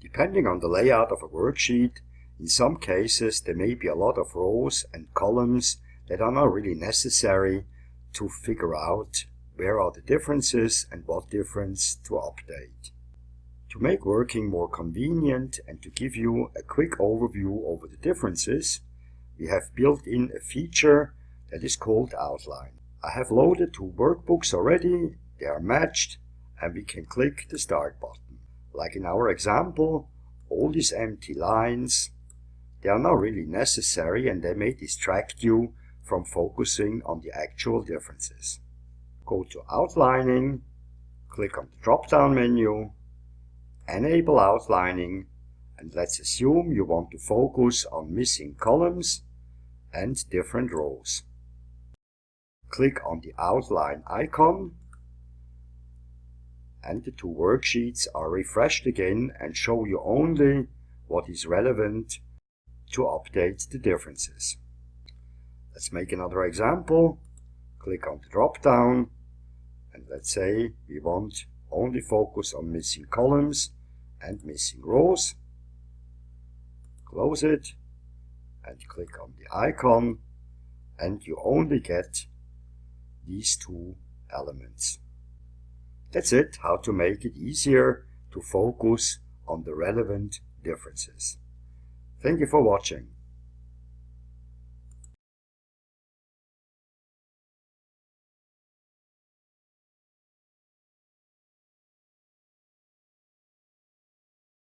Depending on the layout of a worksheet, in some cases there may be a lot of rows and columns that are not really necessary to figure out where are the differences and what difference to update. To make working more convenient and to give you a quick overview over the differences, we have built in a feature that is called Outline. I have loaded two workbooks already, they are matched, and we can click the Start button. Like in our example, all these empty lines, they are not really necessary and they may distract you from focusing on the actual differences. Go to Outlining, click on the drop-down menu, Enable Outlining, and let's assume you want to focus on missing columns and different rows. Click on the outline icon and the two worksheets are refreshed again and show you only what is relevant to update the differences. Let's make another example. Click on the drop down and let's say we want only focus on missing columns and missing rows. Close it and click on the icon and you only get these two elements. That's it, how to make it easier to focus on the relevant differences. Thank you for watching.